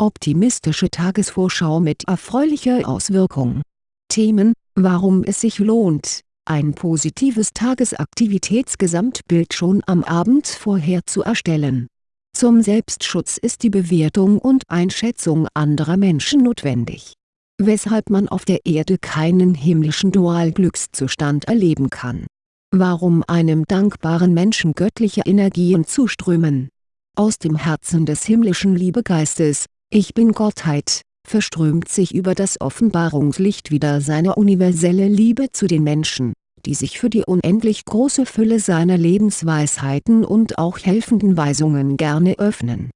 Optimistische Tagesvorschau mit erfreulicher Auswirkung. Themen, warum es sich lohnt, ein positives Tagesaktivitätsgesamtbild schon am Abend vorher zu erstellen. Zum Selbstschutz ist die Bewertung und Einschätzung anderer Menschen notwendig. Weshalb man auf der Erde keinen himmlischen Dualglückszustand erleben kann. Warum einem dankbaren Menschen göttliche Energien zuströmen. Aus dem Herzen des himmlischen Liebegeistes, ich bin Gottheit, verströmt sich über das Offenbarungslicht wieder seine universelle Liebe zu den Menschen, die sich für die unendlich große Fülle seiner Lebensweisheiten und auch helfenden Weisungen gerne öffnen.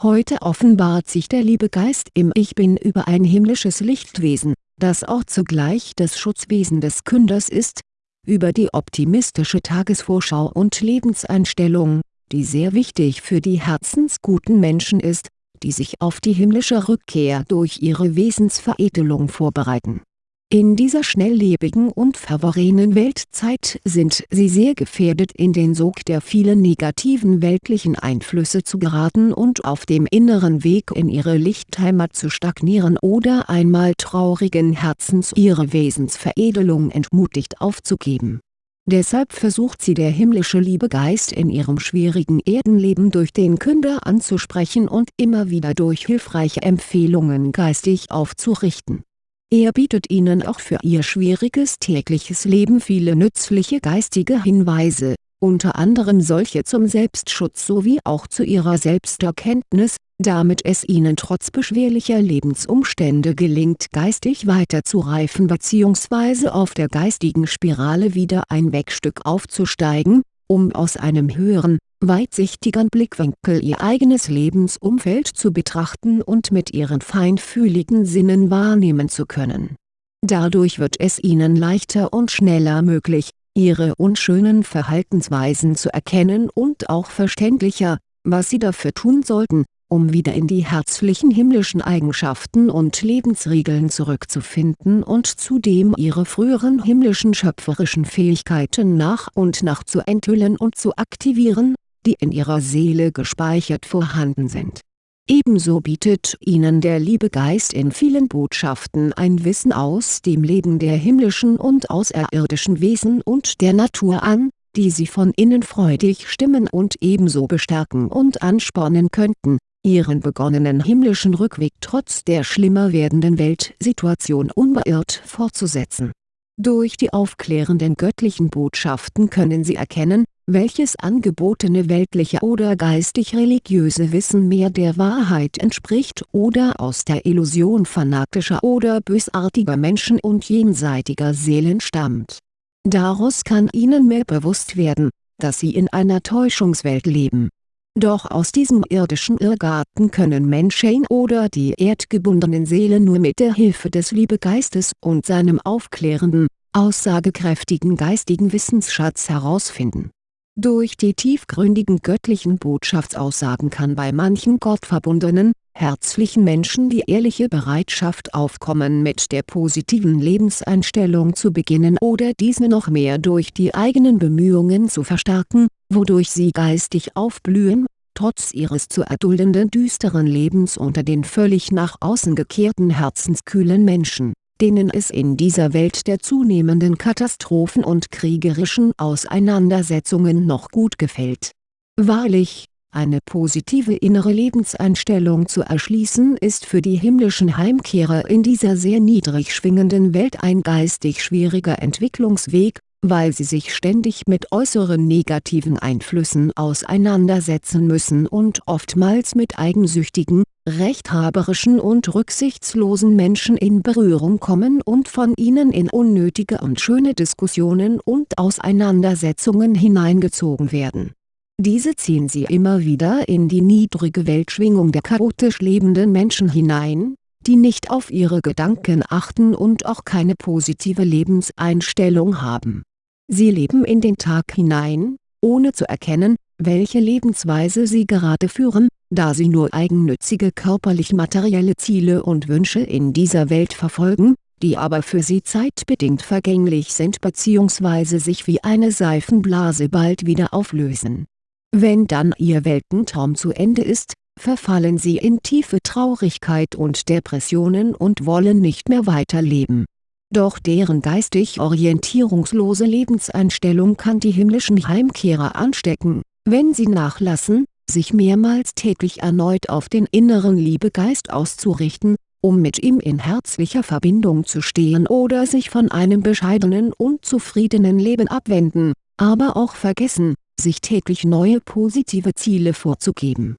Heute offenbart sich der Liebegeist im Ich Bin über ein himmlisches Lichtwesen, das auch zugleich das Schutzwesen des Künders ist, über die optimistische Tagesvorschau und Lebenseinstellung, die sehr wichtig für die herzensguten Menschen ist, die sich auf die himmlische Rückkehr durch ihre Wesensveredelung vorbereiten. In dieser schnelllebigen und verworrenen Weltzeit sind sie sehr gefährdet in den Sog der vielen negativen weltlichen Einflüsse zu geraten und auf dem inneren Weg in ihre Lichtheimat zu stagnieren oder einmal traurigen Herzens ihre Wesensveredelung entmutigt aufzugeben Deshalb versucht sie der himmlische Liebegeist in ihrem schwierigen Erdenleben durch den Künder anzusprechen und immer wieder durch hilfreiche Empfehlungen geistig aufzurichten. Er bietet ihnen auch für ihr schwieriges tägliches Leben viele nützliche geistige Hinweise, unter anderem solche zum Selbstschutz sowie auch zu ihrer Selbsterkenntnis, damit es ihnen trotz beschwerlicher Lebensumstände gelingt geistig weiterzureifen bzw. auf der geistigen Spirale wieder ein Wegstück aufzusteigen, um aus einem höheren, weitsichtigeren Blickwinkel ihr eigenes Lebensumfeld zu betrachten und mit ihren feinfühligen Sinnen wahrnehmen zu können. Dadurch wird es ihnen leichter und schneller möglich, ihre unschönen Verhaltensweisen zu erkennen und auch verständlicher, was sie dafür tun sollten, um wieder in die herzlichen himmlischen Eigenschaften und Lebensregeln zurückzufinden und zudem ihre früheren himmlischen schöpferischen Fähigkeiten nach und nach zu enthüllen und zu aktivieren, die in ihrer Seele gespeichert vorhanden sind. Ebenso bietet ihnen der Liebegeist in vielen Botschaften ein Wissen aus dem Leben der himmlischen und außerirdischen Wesen und der Natur an, die sie von innen freudig stimmen und ebenso bestärken und anspornen könnten, ihren begonnenen himmlischen Rückweg trotz der schlimmer werdenden Weltsituation unbeirrt fortzusetzen. Durch die aufklärenden göttlichen Botschaften können sie erkennen, welches angebotene weltliche oder geistig-religiöse Wissen mehr der Wahrheit entspricht oder aus der Illusion fanatischer oder bösartiger Menschen und jenseitiger Seelen stammt. Daraus kann ihnen mehr bewusst werden, dass sie in einer Täuschungswelt leben. Doch aus diesem irdischen Irrgarten können Menschen oder die erdgebundenen Seelen nur mit der Hilfe des Liebegeistes und seinem aufklärenden, aussagekräftigen geistigen Wissensschatz herausfinden. Durch die tiefgründigen göttlichen Botschaftsaussagen kann bei manchen gottverbundenen, herzlichen Menschen die ehrliche Bereitschaft aufkommen mit der positiven Lebenseinstellung zu beginnen oder diese noch mehr durch die eigenen Bemühungen zu verstärken, wodurch sie geistig aufblühen, trotz ihres zu erduldenden düsteren Lebens unter den völlig nach außen gekehrten herzenskühlen Menschen denen es in dieser Welt der zunehmenden Katastrophen und kriegerischen Auseinandersetzungen noch gut gefällt. Wahrlich, eine positive innere Lebenseinstellung zu erschließen ist für die himmlischen Heimkehrer in dieser sehr niedrig schwingenden Welt ein geistig schwieriger Entwicklungsweg, weil sie sich ständig mit äußeren negativen Einflüssen auseinandersetzen müssen und oftmals mit eigensüchtigen, rechthaberischen und rücksichtslosen Menschen in Berührung kommen und von ihnen in unnötige und schöne Diskussionen und Auseinandersetzungen hineingezogen werden. Diese ziehen sie immer wieder in die niedrige Weltschwingung der chaotisch lebenden Menschen hinein, die nicht auf ihre Gedanken achten und auch keine positive Lebenseinstellung haben Sie leben in den Tag hinein, ohne zu erkennen, welche Lebensweise sie gerade führen, da sie nur eigennützige körperlich-materielle Ziele und Wünsche in dieser Welt verfolgen, die aber für sie zeitbedingt vergänglich sind bzw. sich wie eine Seifenblase bald wieder auflösen. Wenn dann ihr Weltentraum zu Ende ist, verfallen sie in tiefe Traurigkeit und Depressionen und wollen nicht mehr weiterleben. Doch deren geistig orientierungslose Lebenseinstellung kann die himmlischen Heimkehrer anstecken, wenn sie nachlassen, sich mehrmals täglich erneut auf den inneren Liebegeist auszurichten, um mit ihm in herzlicher Verbindung zu stehen oder sich von einem bescheidenen und zufriedenen Leben abwenden, aber auch vergessen, sich täglich neue positive Ziele vorzugeben.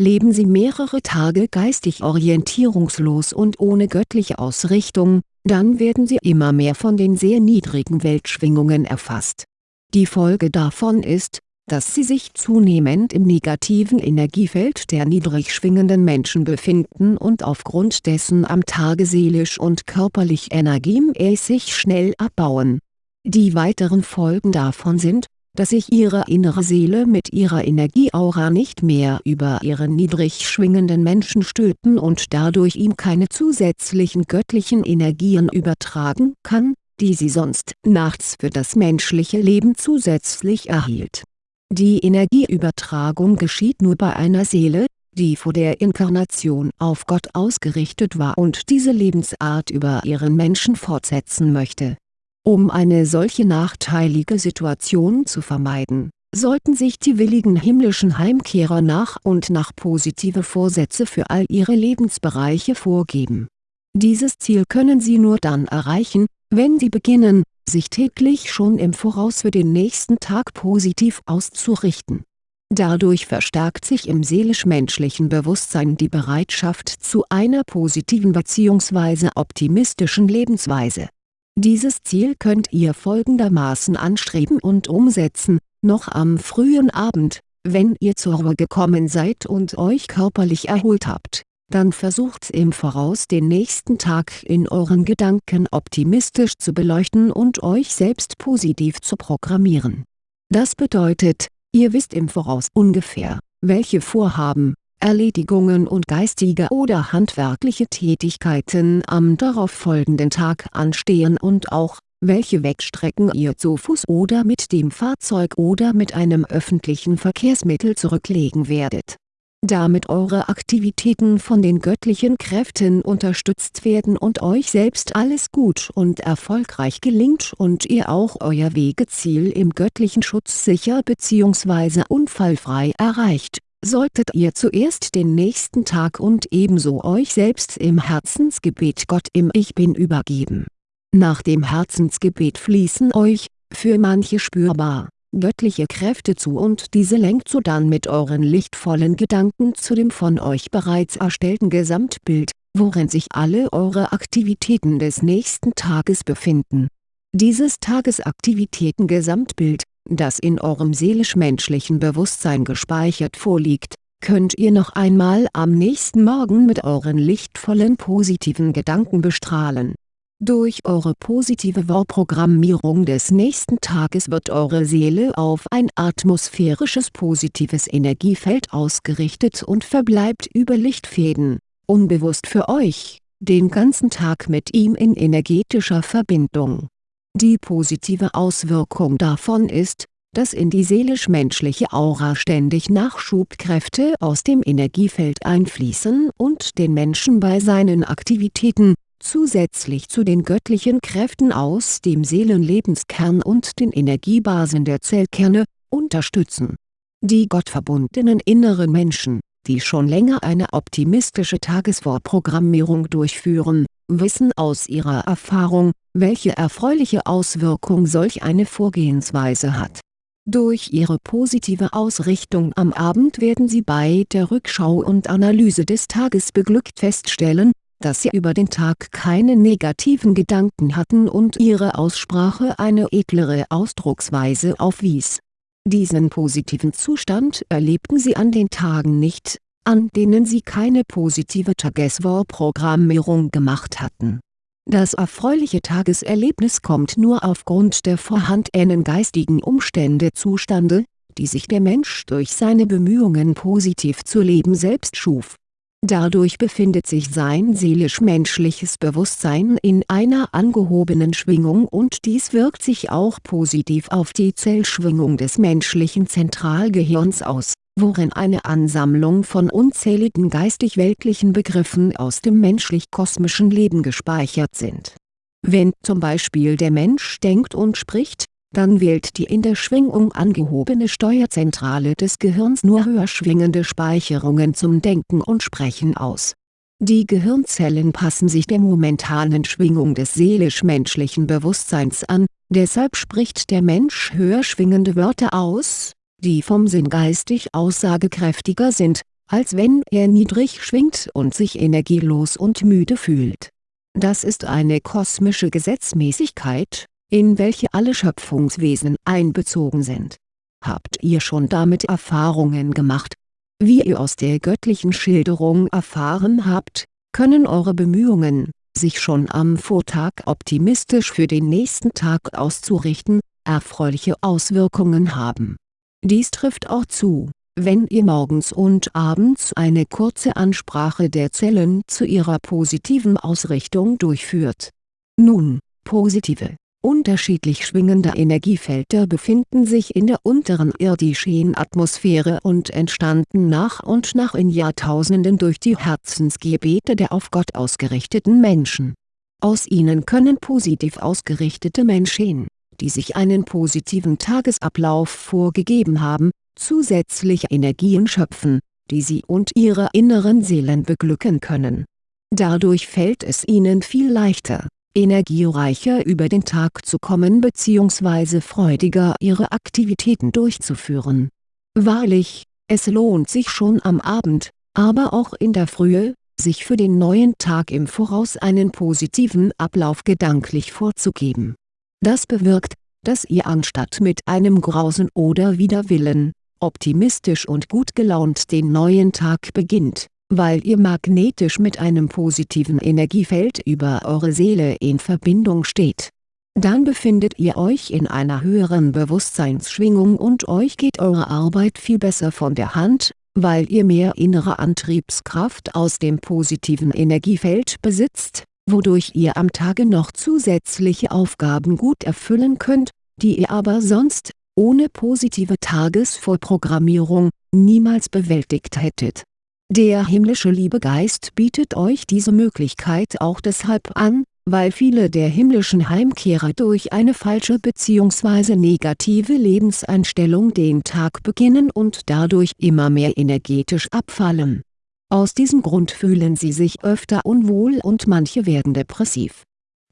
Leben Sie mehrere Tage geistig orientierungslos und ohne göttliche Ausrichtung, dann werden Sie immer mehr von den sehr niedrigen Weltschwingungen erfasst. Die Folge davon ist, dass sie sich zunehmend im negativen Energiefeld der niedrig schwingenden Menschen befinden und aufgrund dessen am Tage seelisch und körperlich energiemäßig schnell abbauen. Die weiteren Folgen davon sind, dass sich ihre innere Seele mit ihrer Energieaura nicht mehr über ihren niedrig schwingenden Menschen stülpen und dadurch ihm keine zusätzlichen göttlichen Energien übertragen kann, die sie sonst nachts für das menschliche Leben zusätzlich erhielt die Energieübertragung geschieht nur bei einer Seele, die vor der Inkarnation auf Gott ausgerichtet war und diese Lebensart über ihren Menschen fortsetzen möchte. Um eine solche nachteilige Situation zu vermeiden, sollten sich die willigen himmlischen Heimkehrer nach und nach positive Vorsätze für all ihre Lebensbereiche vorgeben. Dieses Ziel können sie nur dann erreichen, wenn sie beginnen, sich täglich schon im Voraus für den nächsten Tag positiv auszurichten. Dadurch verstärkt sich im seelisch-menschlichen Bewusstsein die Bereitschaft zu einer positiven bzw. optimistischen Lebensweise. Dieses Ziel könnt ihr folgendermaßen anstreben und umsetzen, noch am frühen Abend, wenn ihr zur Ruhe gekommen seid und euch körperlich erholt habt dann versucht im Voraus den nächsten Tag in euren Gedanken optimistisch zu beleuchten und euch selbst positiv zu programmieren. Das bedeutet, ihr wisst im Voraus ungefähr, welche Vorhaben, Erledigungen und geistige oder handwerkliche Tätigkeiten am darauffolgenden Tag anstehen und auch, welche Wegstrecken ihr zu Fuß oder mit dem Fahrzeug oder mit einem öffentlichen Verkehrsmittel zurücklegen werdet damit eure Aktivitäten von den göttlichen Kräften unterstützt werden und euch selbst alles gut und erfolgreich gelingt und ihr auch euer Wegeziel im göttlichen Schutz sicher bzw. unfallfrei erreicht, solltet ihr zuerst den nächsten Tag und ebenso euch selbst im Herzensgebet Gott im Ich Bin übergeben. Nach dem Herzensgebet fließen euch, für manche spürbar, göttliche Kräfte zu und diese lenkt sodann mit euren lichtvollen Gedanken zu dem von euch bereits erstellten Gesamtbild, worin sich alle eure Aktivitäten des nächsten Tages befinden. Dieses Tagesaktivitäten-Gesamtbild, das in eurem seelisch-menschlichen Bewusstsein gespeichert vorliegt, könnt ihr noch einmal am nächsten Morgen mit euren lichtvollen positiven Gedanken bestrahlen durch eure positive Vorprogrammierung des nächsten Tages wird eure Seele auf ein atmosphärisches positives Energiefeld ausgerichtet und verbleibt über Lichtfäden, unbewusst für euch, den ganzen Tag mit ihm in energetischer Verbindung. Die positive Auswirkung davon ist, dass in die seelisch-menschliche Aura ständig Nachschubkräfte aus dem Energiefeld einfließen und den Menschen bei seinen Aktivitäten, zusätzlich zu den göttlichen Kräften aus dem Seelenlebenskern und den Energiebasen der Zellkerne, unterstützen. Die gottverbundenen inneren Menschen, die schon länger eine optimistische Tagesvorprogrammierung durchführen, wissen aus ihrer Erfahrung, welche erfreuliche Auswirkung solch eine Vorgehensweise hat. Durch ihre positive Ausrichtung am Abend werden sie bei der Rückschau und Analyse des Tages beglückt feststellen, dass sie über den Tag keine negativen Gedanken hatten und ihre Aussprache eine edlere Ausdrucksweise aufwies. Diesen positiven Zustand erlebten sie an den Tagen nicht, an denen sie keine positive Tagesvorprogrammierung gemacht hatten. Das erfreuliche Tageserlebnis kommt nur aufgrund der vorhandenen geistigen Umstände zustande, die sich der Mensch durch seine Bemühungen positiv zu leben selbst schuf. Dadurch befindet sich sein seelisch-menschliches Bewusstsein in einer angehobenen Schwingung und dies wirkt sich auch positiv auf die Zellschwingung des menschlichen Zentralgehirns aus, worin eine Ansammlung von unzähligen geistig-weltlichen Begriffen aus dem menschlich-kosmischen Leben gespeichert sind. Wenn zum Beispiel der Mensch denkt und spricht, dann wählt die in der Schwingung angehobene Steuerzentrale des Gehirns nur höher schwingende Speicherungen zum Denken und Sprechen aus. Die Gehirnzellen passen sich der momentanen Schwingung des seelisch-menschlichen Bewusstseins an, deshalb spricht der Mensch höher schwingende Wörter aus, die vom Sinn geistig aussagekräftiger sind, als wenn er niedrig schwingt und sich energielos und müde fühlt. Das ist eine kosmische Gesetzmäßigkeit, in welche alle Schöpfungswesen einbezogen sind. Habt ihr schon damit Erfahrungen gemacht? Wie ihr aus der göttlichen Schilderung erfahren habt, können eure Bemühungen, sich schon am Vortag optimistisch für den nächsten Tag auszurichten, erfreuliche Auswirkungen haben. Dies trifft auch zu, wenn ihr morgens und abends eine kurze Ansprache der Zellen zu ihrer positiven Ausrichtung durchführt. Nun, positive Unterschiedlich schwingende Energiefelder befinden sich in der unteren irdischen Atmosphäre und entstanden nach und nach in Jahrtausenden durch die Herzensgebete der auf Gott ausgerichteten Menschen. Aus ihnen können positiv ausgerichtete Menschen, die sich einen positiven Tagesablauf vorgegeben haben, zusätzliche Energien schöpfen, die sie und ihre inneren Seelen beglücken können. Dadurch fällt es ihnen viel leichter energiereicher über den Tag zu kommen bzw. freudiger ihre Aktivitäten durchzuführen. Wahrlich, es lohnt sich schon am Abend, aber auch in der Frühe, sich für den neuen Tag im Voraus einen positiven Ablauf gedanklich vorzugeben. Das bewirkt, dass ihr anstatt mit einem Grausen oder Widerwillen, optimistisch und gut gelaunt den neuen Tag beginnt weil ihr magnetisch mit einem positiven Energiefeld über eure Seele in Verbindung steht. Dann befindet ihr euch in einer höheren Bewusstseinsschwingung und euch geht eure Arbeit viel besser von der Hand, weil ihr mehr innere Antriebskraft aus dem positiven Energiefeld besitzt, wodurch ihr am Tage noch zusätzliche Aufgaben gut erfüllen könnt, die ihr aber sonst, ohne positive Tagesvorprogrammierung, niemals bewältigt hättet der himmlische Liebegeist bietet euch diese Möglichkeit auch deshalb an, weil viele der himmlischen Heimkehrer durch eine falsche bzw. negative Lebenseinstellung den Tag beginnen und dadurch immer mehr energetisch abfallen. Aus diesem Grund fühlen sie sich öfter unwohl und manche werden depressiv.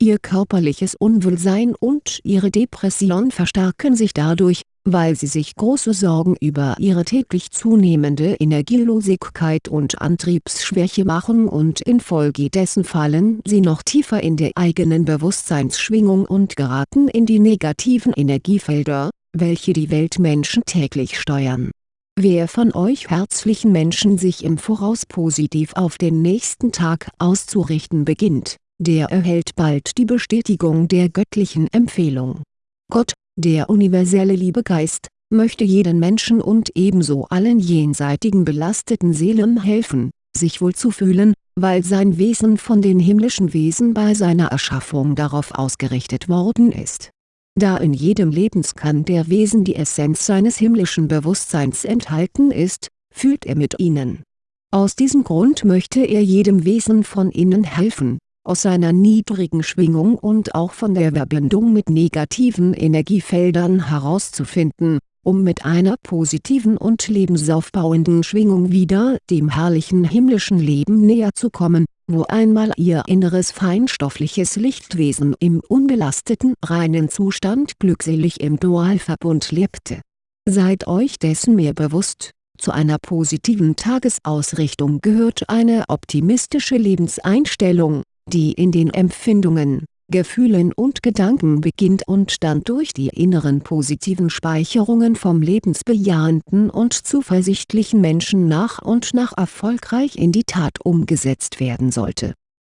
Ihr körperliches Unwohlsein und ihre Depression verstärken sich dadurch, weil sie sich große Sorgen über ihre täglich zunehmende Energielosigkeit und Antriebsschwäche machen und infolgedessen fallen sie noch tiefer in der eigenen Bewusstseinsschwingung und geraten in die negativen Energiefelder, welche die Weltmenschen täglich steuern. Wer von euch herzlichen Menschen sich im Voraus positiv auf den nächsten Tag auszurichten beginnt, der erhält bald die Bestätigung der göttlichen Empfehlung. Gott, der universelle Liebegeist, möchte jeden Menschen und ebenso allen jenseitigen belasteten Seelen helfen, sich wohl zu fühlen, weil sein Wesen von den himmlischen Wesen bei seiner Erschaffung darauf ausgerichtet worden ist. Da in jedem Lebenskern der Wesen die Essenz seines himmlischen Bewusstseins enthalten ist, fühlt er mit ihnen. Aus diesem Grund möchte er jedem Wesen von ihnen helfen, aus seiner niedrigen Schwingung und auch von der Verbindung mit negativen Energiefeldern herauszufinden, um mit einer positiven und lebensaufbauenden Schwingung wieder dem herrlichen himmlischen Leben näher zu kommen, wo einmal ihr inneres feinstoffliches Lichtwesen im unbelasteten reinen Zustand glückselig im Dualverbund lebte. Seid euch dessen mehr bewusst, zu einer positiven Tagesausrichtung gehört eine optimistische Lebenseinstellung, die in den Empfindungen, Gefühlen und Gedanken beginnt und dann durch die inneren positiven Speicherungen vom lebensbejahenden und zuversichtlichen Menschen nach und nach erfolgreich in die Tat umgesetzt werden sollte.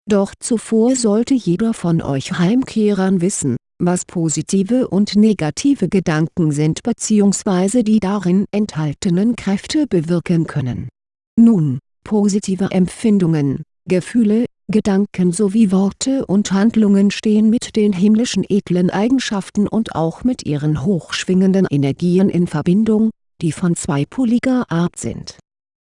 Doch zuvor sollte jeder von euch Heimkehrern wissen, was positive und negative Gedanken sind bzw. die darin enthaltenen Kräfte bewirken können. Nun, positive Empfindungen, Gefühle, Gedanken sowie Worte und Handlungen stehen mit den himmlischen edlen Eigenschaften und auch mit ihren hochschwingenden Energien in Verbindung, die von zweipoliger Art sind.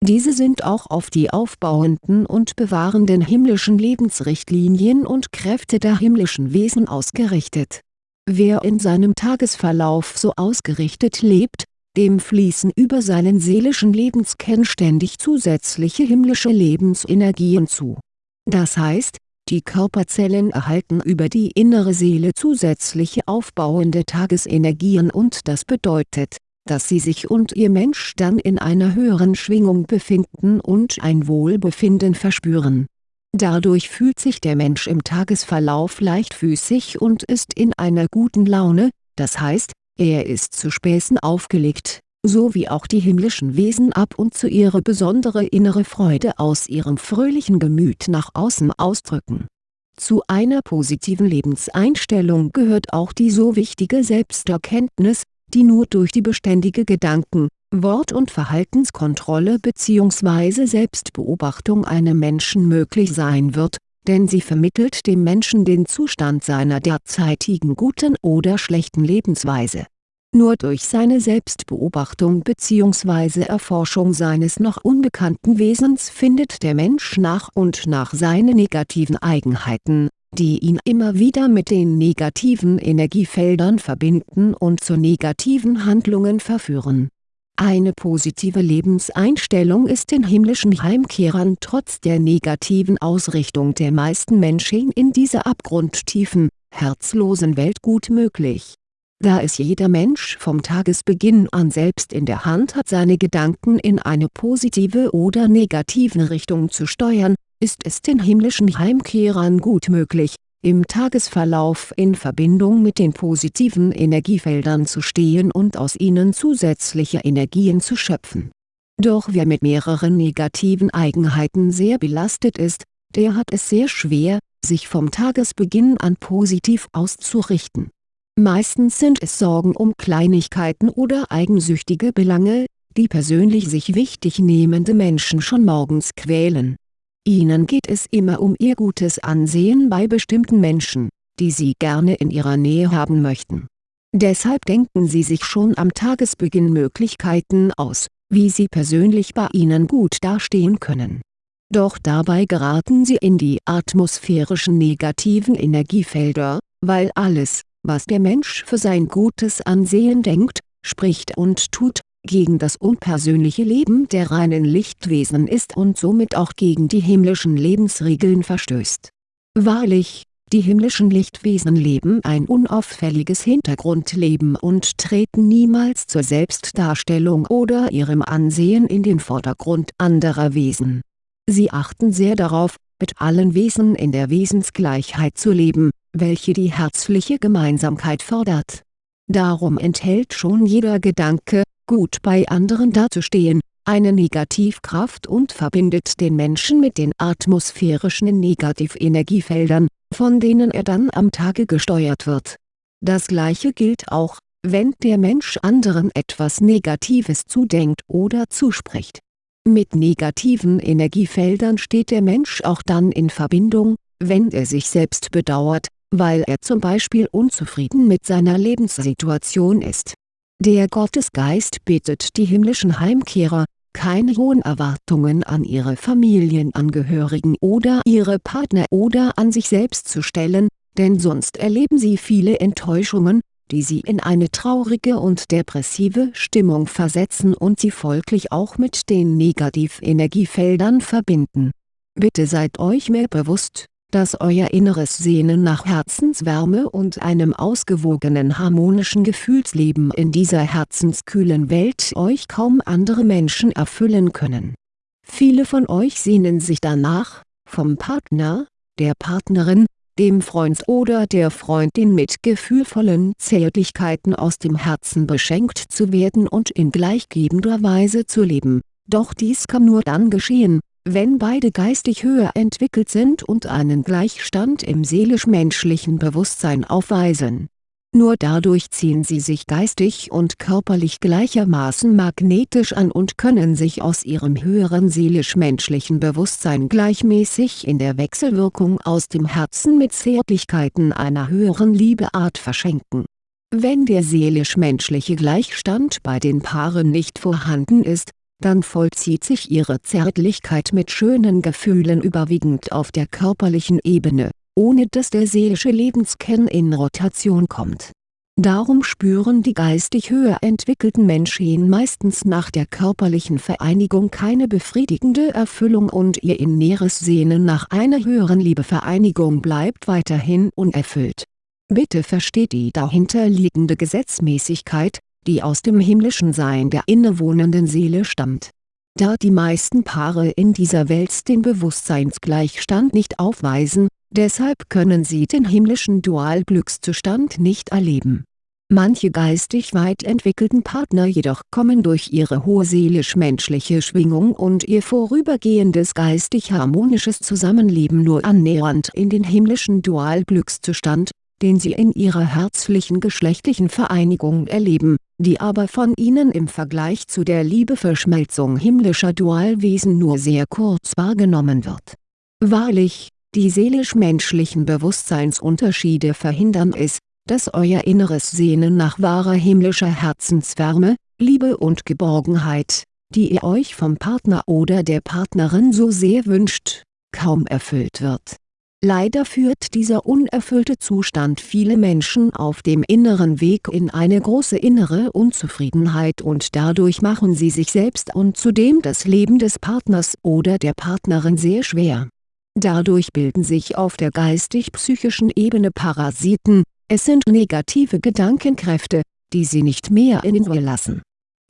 Diese sind auch auf die aufbauenden und bewahrenden himmlischen Lebensrichtlinien und Kräfte der himmlischen Wesen ausgerichtet. Wer in seinem Tagesverlauf so ausgerichtet lebt, dem fließen über seinen seelischen Lebenskern ständig zusätzliche himmlische Lebensenergien zu. Das heißt, die Körperzellen erhalten über die innere Seele zusätzliche aufbauende Tagesenergien und das bedeutet, dass sie sich und ihr Mensch dann in einer höheren Schwingung befinden und ein Wohlbefinden verspüren. Dadurch fühlt sich der Mensch im Tagesverlauf leichtfüßig und ist in einer guten Laune, das heißt, er ist zu Späßen aufgelegt, so wie auch die himmlischen Wesen ab und zu ihre besondere innere Freude aus ihrem fröhlichen Gemüt nach außen ausdrücken. Zu einer positiven Lebenseinstellung gehört auch die so wichtige Selbsterkenntnis, die nur durch die beständige Gedanken-, Wort- und Verhaltenskontrolle bzw. Selbstbeobachtung einem Menschen möglich sein wird, denn sie vermittelt dem Menschen den Zustand seiner derzeitigen guten oder schlechten Lebensweise. Nur durch seine Selbstbeobachtung bzw. Erforschung seines noch unbekannten Wesens findet der Mensch nach und nach seine negativen Eigenheiten die ihn immer wieder mit den negativen Energiefeldern verbinden und zu negativen Handlungen verführen. Eine positive Lebenseinstellung ist den himmlischen Heimkehrern trotz der negativen Ausrichtung der meisten Menschen in dieser abgrundtiefen, herzlosen Welt gut möglich. Da es jeder Mensch vom Tagesbeginn an selbst in der Hand hat seine Gedanken in eine positive oder negative Richtung zu steuern ist es den himmlischen Heimkehrern gut möglich, im Tagesverlauf in Verbindung mit den positiven Energiefeldern zu stehen und aus ihnen zusätzliche Energien zu schöpfen. Doch wer mit mehreren negativen Eigenheiten sehr belastet ist, der hat es sehr schwer, sich vom Tagesbeginn an positiv auszurichten. Meistens sind es Sorgen um Kleinigkeiten oder eigensüchtige Belange, die persönlich sich wichtig nehmende Menschen schon morgens quälen Ihnen geht es immer um Ihr gutes Ansehen bei bestimmten Menschen, die Sie gerne in Ihrer Nähe haben möchten. Deshalb denken Sie sich schon am Tagesbeginn Möglichkeiten aus, wie Sie persönlich bei Ihnen gut dastehen können. Doch dabei geraten Sie in die atmosphärischen negativen Energiefelder, weil alles, was der Mensch für sein gutes Ansehen denkt, spricht und tut, gegen das unpersönliche Leben der reinen Lichtwesen ist und somit auch gegen die himmlischen Lebensregeln verstößt. Wahrlich, die himmlischen Lichtwesen leben ein unauffälliges Hintergrundleben und treten niemals zur Selbstdarstellung oder ihrem Ansehen in den Vordergrund anderer Wesen. Sie achten sehr darauf, mit allen Wesen in der Wesensgleichheit zu leben, welche die herzliche Gemeinsamkeit fordert. Darum enthält schon jeder Gedanke, gut bei anderen dazustehen, eine Negativkraft und verbindet den Menschen mit den atmosphärischen Negativenergiefeldern, von denen er dann am Tage gesteuert wird. Das gleiche gilt auch, wenn der Mensch anderen etwas Negatives zudenkt oder zuspricht. Mit negativen Energiefeldern steht der Mensch auch dann in Verbindung, wenn er sich selbst bedauert, weil er zum Beispiel unzufrieden mit seiner Lebenssituation ist der Gottesgeist bittet die himmlischen Heimkehrer, keine hohen Erwartungen an ihre Familienangehörigen oder ihre Partner oder an sich selbst zu stellen, denn sonst erleben sie viele Enttäuschungen, die sie in eine traurige und depressive Stimmung versetzen und sie folglich auch mit den Negativenergiefeldern verbinden. Bitte seid euch mehr bewusst, dass euer inneres Sehnen nach Herzenswärme und einem ausgewogenen harmonischen Gefühlsleben in dieser herzenskühlen Welt euch kaum andere Menschen erfüllen können. Viele von euch sehnen sich danach, vom Partner, der Partnerin, dem Freund oder der Freundin mit gefühlvollen Zärtlichkeiten aus dem Herzen beschenkt zu werden und in gleichgebender Weise zu leben, doch dies kann nur dann geschehen, wenn beide geistig höher entwickelt sind und einen Gleichstand im seelisch-menschlichen Bewusstsein aufweisen. Nur dadurch ziehen sie sich geistig und körperlich gleichermaßen magnetisch an und können sich aus ihrem höheren seelisch-menschlichen Bewusstsein gleichmäßig in der Wechselwirkung aus dem Herzen mit Zärtlichkeiten einer höheren Liebeart verschenken Wenn der seelisch-menschliche Gleichstand bei den Paaren nicht vorhanden ist, dann vollzieht sich ihre Zärtlichkeit mit schönen Gefühlen überwiegend auf der körperlichen Ebene, ohne dass der seelische Lebenskern in Rotation kommt. Darum spüren die geistig höher entwickelten Menschen meistens nach der körperlichen Vereinigung keine befriedigende Erfüllung und ihr inneres Sehnen nach einer höheren Liebevereinigung bleibt weiterhin unerfüllt Bitte versteht die dahinterliegende Gesetzmäßigkeit, die aus dem himmlischen Sein der innewohnenden Seele stammt. Da die meisten Paare in dieser Welt den Bewusstseinsgleichstand nicht aufweisen, deshalb können sie den himmlischen Dualglückszustand nicht erleben. Manche geistig weit entwickelten Partner jedoch kommen durch ihre hohe seelisch-menschliche Schwingung und ihr vorübergehendes geistig-harmonisches Zusammenleben nur annähernd in den himmlischen Dualglückszustand den sie in ihrer herzlichen geschlechtlichen Vereinigung erleben, die aber von ihnen im Vergleich zu der Liebeverschmelzung himmlischer Dualwesen nur sehr kurz wahrgenommen wird. Wahrlich, die seelisch-menschlichen Bewusstseinsunterschiede verhindern es, dass euer inneres Sehnen nach wahrer himmlischer Herzenswärme, Liebe und Geborgenheit, die ihr euch vom Partner oder der Partnerin so sehr wünscht, kaum erfüllt wird Leider führt dieser unerfüllte Zustand viele Menschen auf dem inneren Weg in eine große innere Unzufriedenheit und dadurch machen sie sich selbst und zudem das Leben des Partners oder der Partnerin sehr schwer. Dadurch bilden sich auf der geistig-psychischen Ebene Parasiten, es sind negative Gedankenkräfte, die sie nicht mehr in Ruhe lassen.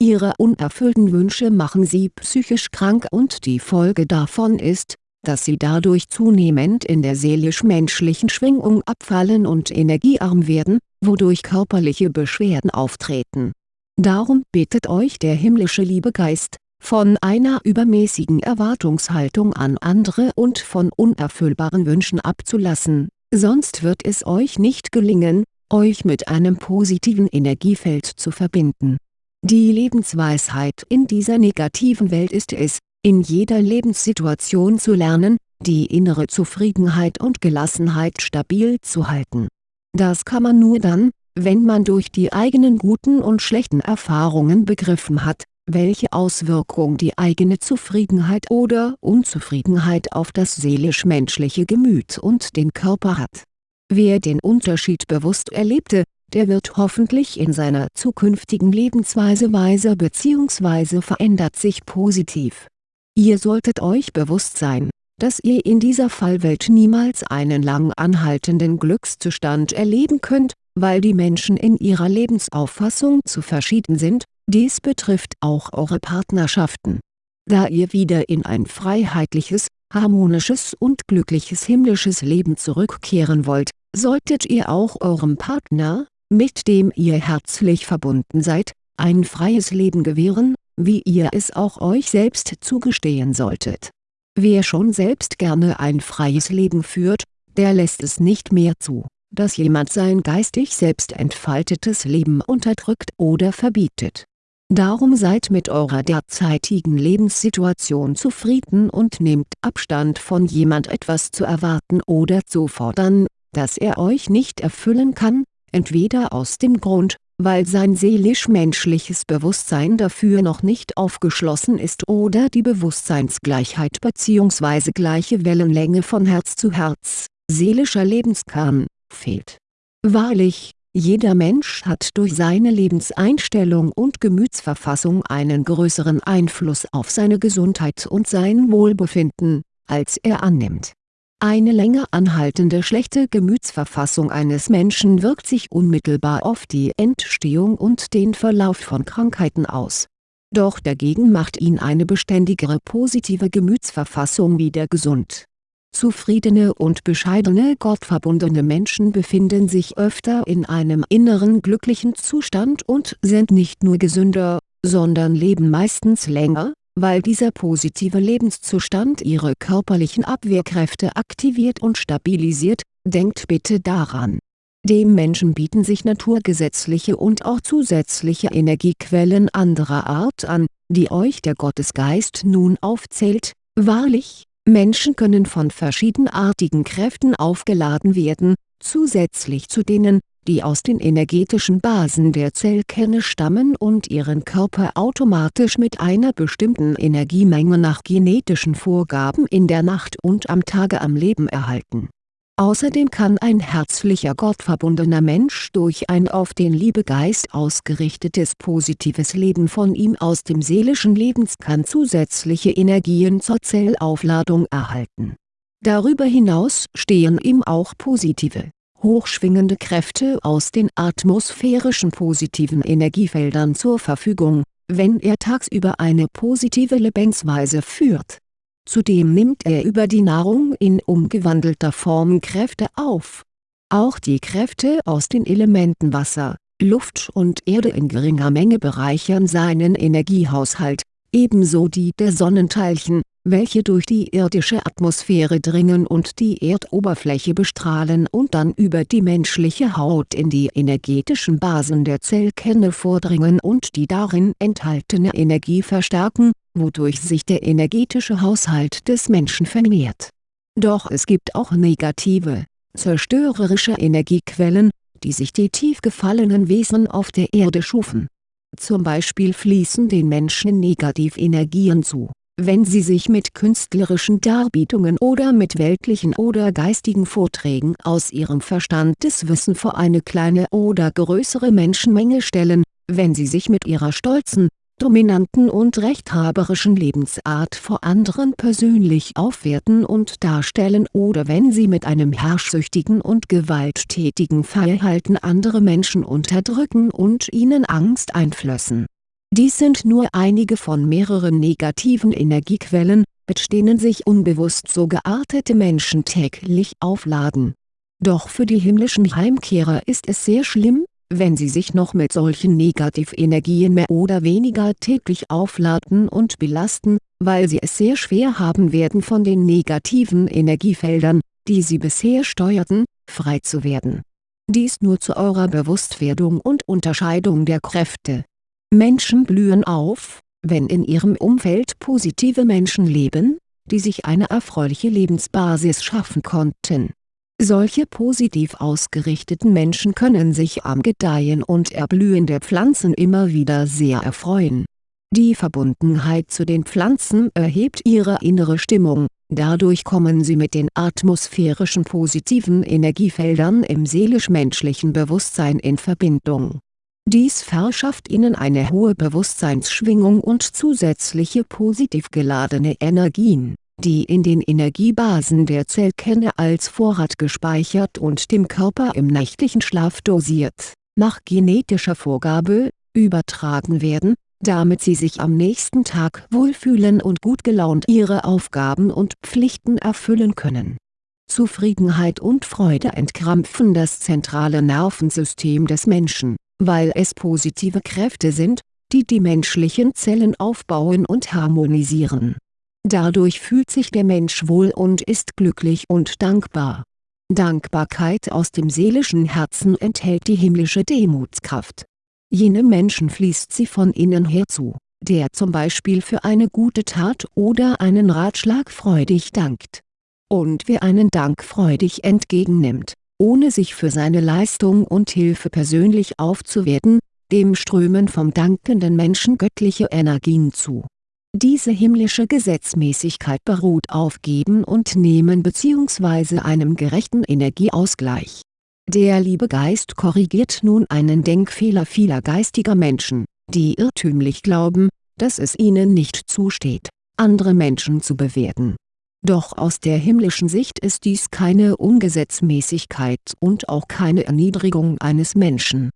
Ihre unerfüllten Wünsche machen sie psychisch krank und die Folge davon ist, dass sie dadurch zunehmend in der seelisch-menschlichen Schwingung abfallen und energiearm werden, wodurch körperliche Beschwerden auftreten. Darum bittet euch der himmlische Liebegeist, von einer übermäßigen Erwartungshaltung an andere und von unerfüllbaren Wünschen abzulassen, sonst wird es euch nicht gelingen, euch mit einem positiven Energiefeld zu verbinden. Die Lebensweisheit in dieser negativen Welt ist es, in jeder Lebenssituation zu lernen, die innere Zufriedenheit und Gelassenheit stabil zu halten. Das kann man nur dann, wenn man durch die eigenen guten und schlechten Erfahrungen begriffen hat, welche Auswirkung die eigene Zufriedenheit oder Unzufriedenheit auf das seelisch-menschliche Gemüt und den Körper hat. Wer den Unterschied bewusst erlebte, der wird hoffentlich in seiner zukünftigen Lebensweise weiser bzw. verändert sich positiv Ihr solltet euch bewusst sein, dass ihr in dieser Fallwelt niemals einen lang anhaltenden Glückszustand erleben könnt, weil die Menschen in ihrer Lebensauffassung zu verschieden sind, dies betrifft auch eure Partnerschaften. Da ihr wieder in ein freiheitliches, harmonisches und glückliches himmlisches Leben zurückkehren wollt, solltet ihr auch eurem Partner, mit dem ihr herzlich verbunden seid, ein freies Leben gewähren wie ihr es auch euch selbst zugestehen solltet. Wer schon selbst gerne ein freies Leben führt, der lässt es nicht mehr zu, dass jemand sein geistig selbst entfaltetes Leben unterdrückt oder verbietet. Darum seid mit eurer derzeitigen Lebenssituation zufrieden und nehmt Abstand von jemand etwas zu erwarten oder zu fordern, das er euch nicht erfüllen kann, entweder aus dem Grund, weil sein seelisch-menschliches Bewusstsein dafür noch nicht aufgeschlossen ist oder die Bewusstseinsgleichheit bzw. gleiche Wellenlänge von Herz zu Herz, seelischer Lebenskern, fehlt. Wahrlich, jeder Mensch hat durch seine Lebenseinstellung und Gemütsverfassung einen größeren Einfluss auf seine Gesundheit und sein Wohlbefinden, als er annimmt eine länger anhaltende schlechte Gemütsverfassung eines Menschen wirkt sich unmittelbar auf die Entstehung und den Verlauf von Krankheiten aus. Doch dagegen macht ihn eine beständigere positive Gemütsverfassung wieder gesund. Zufriedene und bescheidene gottverbundene Menschen befinden sich öfter in einem inneren glücklichen Zustand und sind nicht nur gesünder, sondern leben meistens länger, weil dieser positive Lebenszustand ihre körperlichen Abwehrkräfte aktiviert und stabilisiert, denkt bitte daran. Dem Menschen bieten sich naturgesetzliche und auch zusätzliche Energiequellen anderer Art an, die euch der Gottesgeist nun aufzählt, wahrlich, Menschen können von verschiedenartigen Kräften aufgeladen werden, zusätzlich zu denen, die aus den energetischen Basen der Zellkerne stammen und ihren Körper automatisch mit einer bestimmten Energiemenge nach genetischen Vorgaben in der Nacht und am Tage am Leben erhalten. Außerdem kann ein herzlicher gottverbundener Mensch durch ein auf den Liebegeist ausgerichtetes positives Leben von ihm aus dem seelischen Lebenskern zusätzliche Energien zur Zellaufladung erhalten. Darüber hinaus stehen ihm auch positive hochschwingende Kräfte aus den atmosphärischen positiven Energiefeldern zur Verfügung, wenn er tagsüber eine positive Lebensweise führt. Zudem nimmt er über die Nahrung in umgewandelter Form Kräfte auf. Auch die Kräfte aus den Elementen Wasser, Luft und Erde in geringer Menge bereichern seinen Energiehaushalt, ebenso die der Sonnenteilchen, welche durch die irdische Atmosphäre dringen und die Erdoberfläche bestrahlen und dann über die menschliche Haut in die energetischen Basen der Zellkerne vordringen und die darin enthaltene Energie verstärken, wodurch sich der energetische Haushalt des Menschen vermehrt. Doch es gibt auch negative, zerstörerische Energiequellen, die sich die tief gefallenen Wesen auf der Erde schufen. Zum Beispiel fließen den Menschen Negativenergien zu. Wenn sie sich mit künstlerischen Darbietungen oder mit weltlichen oder geistigen Vorträgen aus ihrem Verstandeswissen vor eine kleine oder größere Menschenmenge stellen, wenn sie sich mit ihrer stolzen, dominanten und rechthaberischen Lebensart vor anderen persönlich aufwerten und darstellen oder wenn sie mit einem herrschsüchtigen und gewalttätigen Verhalten andere Menschen unterdrücken und ihnen Angst einflößen dies sind nur einige von mehreren negativen Energiequellen, mit denen sich unbewusst so geartete Menschen täglich aufladen. Doch für die himmlischen Heimkehrer ist es sehr schlimm, wenn sie sich noch mit solchen Negativenergien mehr oder weniger täglich aufladen und belasten, weil sie es sehr schwer haben werden von den negativen Energiefeldern, die sie bisher steuerten, frei zu werden. Dies nur zu eurer Bewusstwerdung und Unterscheidung der Kräfte Menschen blühen auf, wenn in ihrem Umfeld positive Menschen leben, die sich eine erfreuliche Lebensbasis schaffen konnten. Solche positiv ausgerichteten Menschen können sich am Gedeihen und Erblühen der Pflanzen immer wieder sehr erfreuen. Die Verbundenheit zu den Pflanzen erhebt ihre innere Stimmung, dadurch kommen sie mit den atmosphärischen positiven Energiefeldern im seelisch-menschlichen Bewusstsein in Verbindung. Dies verschafft ihnen eine hohe Bewusstseinsschwingung und zusätzliche positiv geladene Energien, die in den Energiebasen der Zellkerne als Vorrat gespeichert und dem Körper im nächtlichen Schlaf dosiert, nach genetischer Vorgabe, übertragen werden, damit sie sich am nächsten Tag wohlfühlen und gut gelaunt ihre Aufgaben und Pflichten erfüllen können. Zufriedenheit und Freude entkrampfen das zentrale Nervensystem des Menschen weil es positive Kräfte sind, die die menschlichen Zellen aufbauen und harmonisieren. Dadurch fühlt sich der Mensch wohl und ist glücklich und dankbar. Dankbarkeit aus dem seelischen Herzen enthält die himmlische Demutskraft. Jenem Menschen fließt sie von innen her zu, der zum Beispiel für eine gute Tat oder einen Ratschlag freudig dankt. Und wer einen Dank freudig entgegennimmt, ohne sich für seine Leistung und Hilfe persönlich aufzuwerten, dem strömen vom dankenden Menschen göttliche Energien zu. Diese himmlische Gesetzmäßigkeit beruht auf Geben und Nehmen bzw. einem gerechten Energieausgleich. Der liebe Geist korrigiert nun einen Denkfehler vieler geistiger Menschen, die irrtümlich glauben, dass es ihnen nicht zusteht, andere Menschen zu bewerten doch aus der himmlischen Sicht ist dies keine Ungesetzmäßigkeit und auch keine Erniedrigung eines Menschen.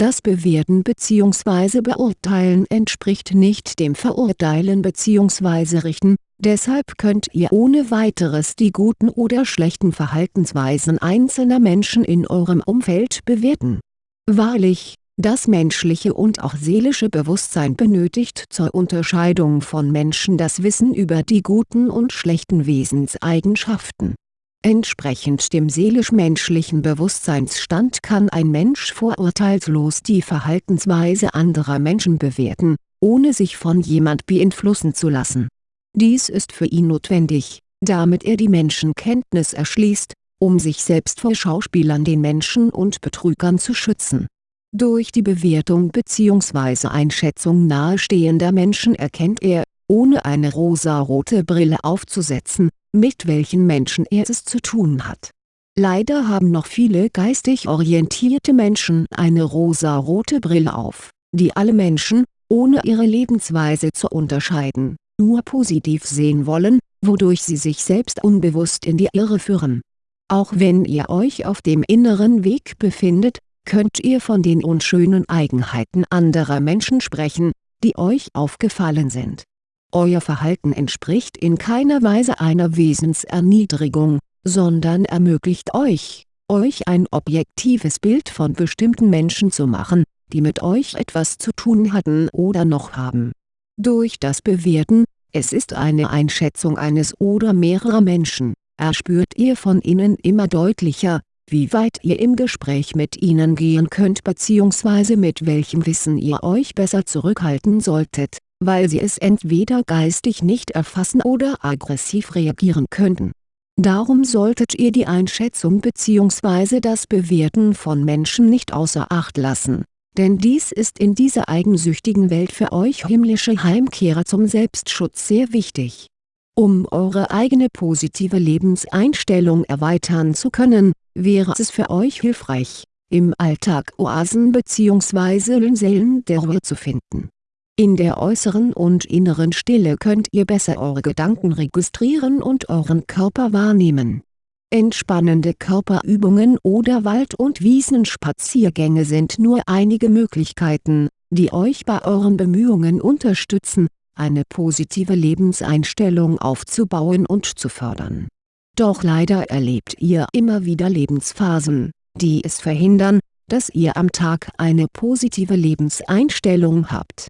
Das Bewerten bzw. Beurteilen entspricht nicht dem Verurteilen bzw. Richten, deshalb könnt ihr ohne weiteres die guten oder schlechten Verhaltensweisen einzelner Menschen in eurem Umfeld bewerten. Wahrlich, das menschliche und auch seelische Bewusstsein benötigt zur Unterscheidung von Menschen das Wissen über die guten und schlechten Wesenseigenschaften. Entsprechend dem seelisch-menschlichen Bewusstseinsstand kann ein Mensch vorurteilslos die Verhaltensweise anderer Menschen bewerten, ohne sich von jemand beeinflussen zu lassen. Dies ist für ihn notwendig, damit er die Menschenkenntnis erschließt, um sich selbst vor Schauspielern den Menschen und Betrügern zu schützen. Durch die Bewertung bzw. Einschätzung nahestehender Menschen erkennt er, ohne eine rosarote Brille aufzusetzen, mit welchen Menschen er es zu tun hat. Leider haben noch viele geistig orientierte Menschen eine rosarote Brille auf, die alle Menschen, ohne ihre Lebensweise zu unterscheiden, nur positiv sehen wollen, wodurch sie sich selbst unbewusst in die Irre führen. Auch wenn ihr euch auf dem inneren Weg befindet, könnt ihr von den unschönen Eigenheiten anderer Menschen sprechen, die euch aufgefallen sind. Euer Verhalten entspricht in keiner Weise einer Wesenserniedrigung, sondern ermöglicht euch, euch ein objektives Bild von bestimmten Menschen zu machen, die mit euch etwas zu tun hatten oder noch haben. Durch das Bewerten, es ist eine Einschätzung eines oder mehrerer Menschen, erspürt ihr von ihnen immer deutlicher, wie weit ihr im Gespräch mit ihnen gehen könnt bzw. mit welchem Wissen ihr euch besser zurückhalten solltet, weil sie es entweder geistig nicht erfassen oder aggressiv reagieren könnten. Darum solltet ihr die Einschätzung bzw. das Bewerten von Menschen nicht außer Acht lassen, denn dies ist in dieser eigensüchtigen Welt für euch himmlische Heimkehrer zum Selbstschutz sehr wichtig. Um eure eigene positive Lebenseinstellung erweitern zu können, wäre es für euch hilfreich, im Alltag Oasen bzw. Linseln der Ruhe zu finden. In der äußeren und inneren Stille könnt ihr besser eure Gedanken registrieren und euren Körper wahrnehmen. Entspannende Körperübungen oder Wald- und Wiesenspaziergänge sind nur einige Möglichkeiten, die euch bei euren Bemühungen unterstützen, eine positive Lebenseinstellung aufzubauen und zu fördern doch leider erlebt ihr immer wieder Lebensphasen, die es verhindern, dass ihr am Tag eine positive Lebenseinstellung habt.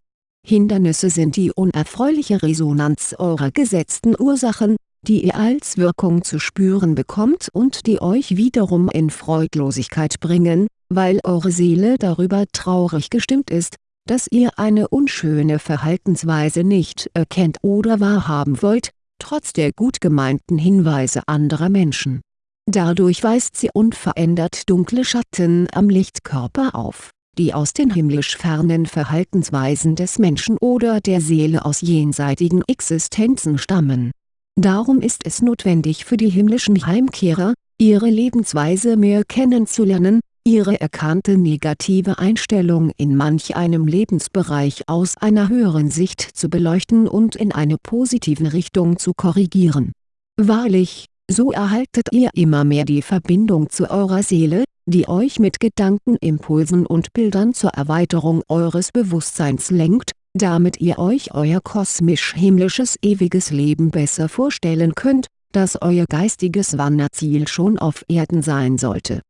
Hindernisse sind die unerfreuliche Resonanz eurer gesetzten Ursachen, die ihr als Wirkung zu spüren bekommt und die euch wiederum in Freudlosigkeit bringen, weil eure Seele darüber traurig gestimmt ist, dass ihr eine unschöne Verhaltensweise nicht erkennt oder wahrhaben wollt, trotz der gut gemeinten Hinweise anderer Menschen. Dadurch weist sie unverändert dunkle Schatten am Lichtkörper auf, die aus den himmlisch fernen Verhaltensweisen des Menschen oder der Seele aus jenseitigen Existenzen stammen. Darum ist es notwendig für die himmlischen Heimkehrer, ihre Lebensweise mehr kennenzulernen, ihre erkannte negative Einstellung in manch einem Lebensbereich aus einer höheren Sicht zu beleuchten und in eine positive Richtung zu korrigieren. Wahrlich, so erhaltet ihr immer mehr die Verbindung zu eurer Seele, die euch mit Gedankenimpulsen und Bildern zur Erweiterung eures Bewusstseins lenkt, damit ihr euch euer kosmisch-himmlisches ewiges Leben besser vorstellen könnt, das euer geistiges Wanderziel schon auf Erden sein sollte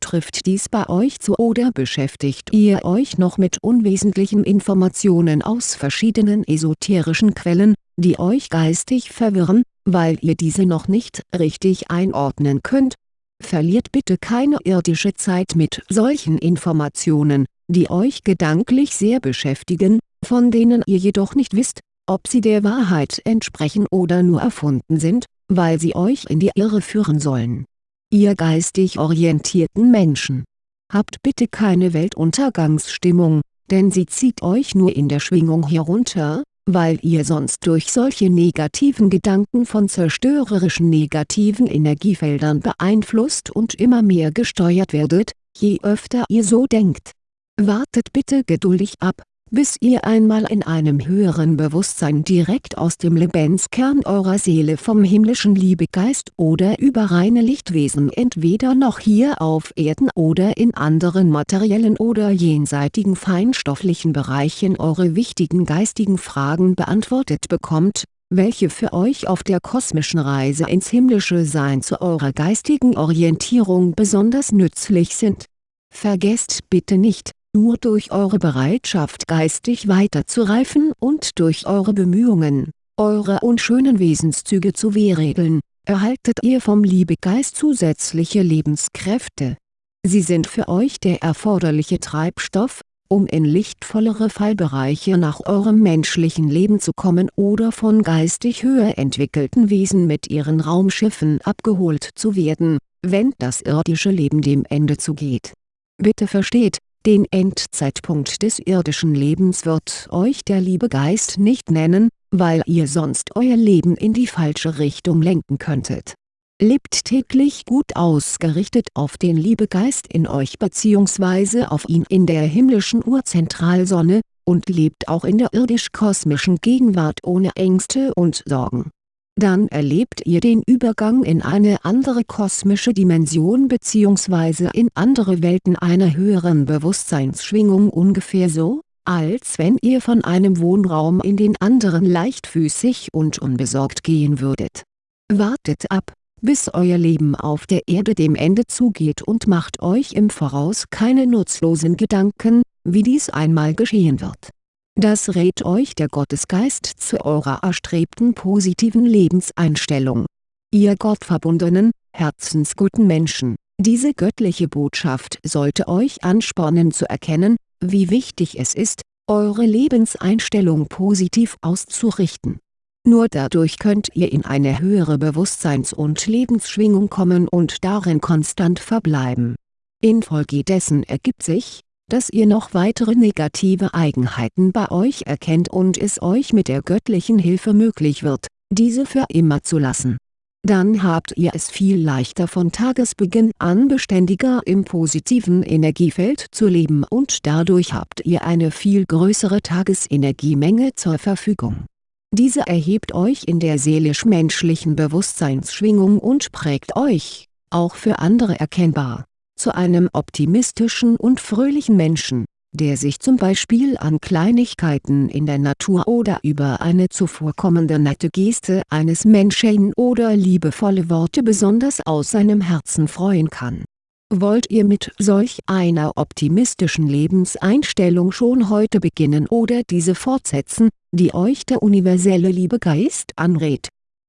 Trifft dies bei euch zu oder beschäftigt ihr euch noch mit unwesentlichen Informationen aus verschiedenen esoterischen Quellen, die euch geistig verwirren, weil ihr diese noch nicht richtig einordnen könnt? Verliert bitte keine irdische Zeit mit solchen Informationen, die euch gedanklich sehr beschäftigen, von denen ihr jedoch nicht wisst, ob sie der Wahrheit entsprechen oder nur erfunden sind, weil sie euch in die Irre führen sollen Ihr geistig orientierten Menschen. Habt bitte keine Weltuntergangsstimmung, denn sie zieht euch nur in der Schwingung herunter, weil ihr sonst durch solche negativen Gedanken von zerstörerischen negativen Energiefeldern beeinflusst und immer mehr gesteuert werdet, je öfter ihr so denkt. Wartet bitte geduldig ab, bis ihr einmal in einem höheren Bewusstsein direkt aus dem Lebenskern eurer Seele vom himmlischen Liebegeist oder über reine Lichtwesen entweder noch hier auf Erden oder in anderen materiellen oder jenseitigen feinstofflichen Bereichen eure wichtigen geistigen Fragen beantwortet bekommt, welche für euch auf der kosmischen Reise ins himmlische Sein zu eurer geistigen Orientierung besonders nützlich sind. Vergesst bitte nicht nur durch eure Bereitschaft geistig weiterzureifen und durch eure Bemühungen, eure unschönen Wesenszüge zu wehregeln, erhaltet ihr vom Liebegeist zusätzliche Lebenskräfte. Sie sind für euch der erforderliche Treibstoff, um in lichtvollere Fallbereiche nach eurem menschlichen Leben zu kommen oder von geistig höher entwickelten Wesen mit ihren Raumschiffen abgeholt zu werden, wenn das irdische Leben dem Ende zugeht. Bitte versteht, den Endzeitpunkt des irdischen Lebens wird euch der Liebegeist nicht nennen, weil ihr sonst euer Leben in die falsche Richtung lenken könntet. Lebt täglich gut ausgerichtet auf den Liebegeist in euch bzw. auf ihn in der himmlischen Urzentralsonne, und lebt auch in der irdisch-kosmischen Gegenwart ohne Ängste und Sorgen dann erlebt ihr den Übergang in eine andere kosmische Dimension bzw. in andere Welten einer höheren Bewusstseinsschwingung ungefähr so, als wenn ihr von einem Wohnraum in den anderen leichtfüßig und unbesorgt gehen würdet. Wartet ab, bis euer Leben auf der Erde dem Ende zugeht und macht euch im Voraus keine nutzlosen Gedanken, wie dies einmal geschehen wird das rät euch der Gottesgeist zu eurer erstrebten positiven Lebenseinstellung. Ihr gottverbundenen, herzensguten Menschen, diese göttliche Botschaft sollte euch anspornen zu erkennen, wie wichtig es ist, eure Lebenseinstellung positiv auszurichten. Nur dadurch könnt ihr in eine höhere Bewusstseins- und Lebensschwingung kommen und darin konstant verbleiben. Infolgedessen ergibt sich, dass ihr noch weitere negative Eigenheiten bei euch erkennt und es euch mit der göttlichen Hilfe möglich wird, diese für immer zu lassen. Dann habt ihr es viel leichter von Tagesbeginn an beständiger im positiven Energiefeld zu leben und dadurch habt ihr eine viel größere Tagesenergiemenge zur Verfügung. Diese erhebt euch in der seelisch-menschlichen Bewusstseinsschwingung und prägt euch, auch für andere erkennbar zu einem optimistischen und fröhlichen Menschen, der sich zum Beispiel an Kleinigkeiten in der Natur oder über eine zuvorkommende nette Geste eines Menschen oder liebevolle Worte besonders aus seinem Herzen freuen kann. Wollt ihr mit solch einer optimistischen Lebenseinstellung schon heute beginnen oder diese fortsetzen, die euch der universelle Liebegeist anrät,